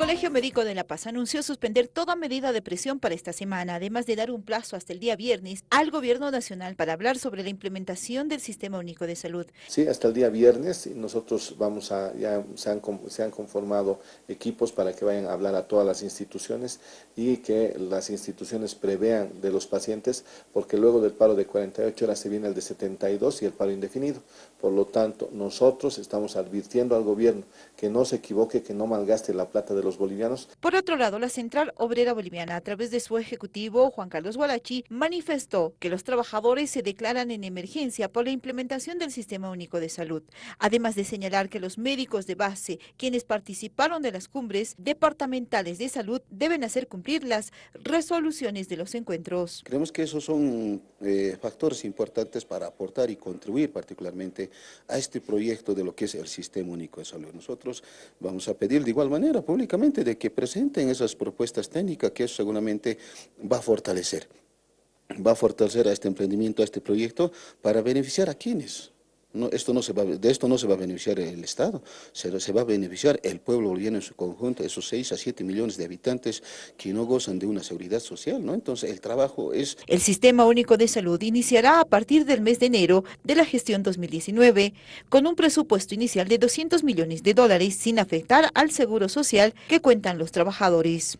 Colegio Médico de La Paz anunció suspender toda medida de presión para esta semana, además de dar un plazo hasta el día viernes al Gobierno Nacional para hablar sobre la implementación del Sistema Único de Salud. Sí, hasta el día viernes nosotros vamos a, ya se han, se han conformado equipos para que vayan a hablar a todas las instituciones y que las instituciones prevean de los pacientes, porque luego del paro de 48 horas se viene el de 72 y el paro indefinido. Por lo tanto, nosotros estamos advirtiendo al gobierno que no se equivoque, que no malgaste la plata de los bolivianos. Por otro lado, la Central Obrera Boliviana, a través de su ejecutivo, Juan Carlos Gualachi, manifestó que los trabajadores se declaran en emergencia por la implementación del Sistema Único de Salud, además de señalar que los médicos de base, quienes participaron de las cumbres departamentales de salud, deben hacer cumplir las resoluciones de los encuentros. Creemos que esos son eh, factores importantes para aportar y contribuir particularmente a este proyecto de lo que es el Sistema Único de Salud. Nosotros vamos a pedir de igual manera públicamente de que presenten esas propuestas técnicas que seguramente va a fortalecer, va a fortalecer a este emprendimiento, a este proyecto, para beneficiar a quienes. No, esto no se va, de esto no se va a beneficiar el Estado, se, se, va a beneficiar el pueblo boliviano en su conjunto, esos 6 a 7 millones de habitantes que no gozan de una seguridad social, ¿no? Entonces el trabajo es... El Sistema Único de Salud iniciará a partir del mes de enero de la gestión 2019, con un presupuesto inicial de 200 millones de dólares sin afectar al seguro social que cuentan los trabajadores.